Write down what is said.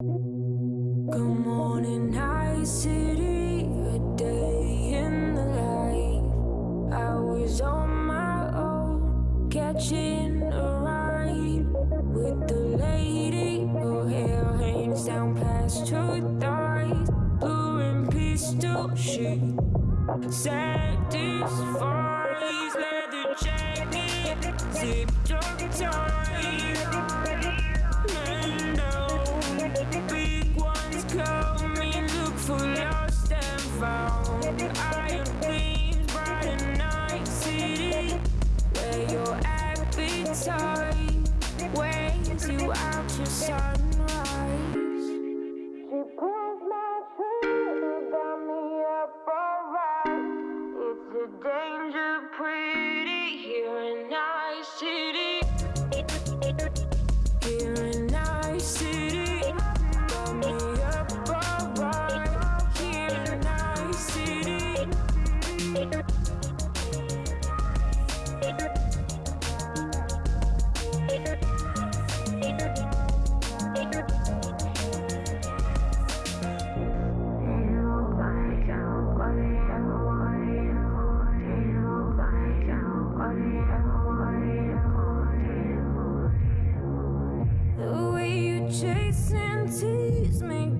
Good morning, night city, a day in the life. I was on my own, catching a ride with the lady. Her hair hangs down past her thighs, blue and pistol she satisfies leather jacket, tight. you out to sunrise. She pulls my trigger, got me up alright. It's a danger pretty Chase and tease me.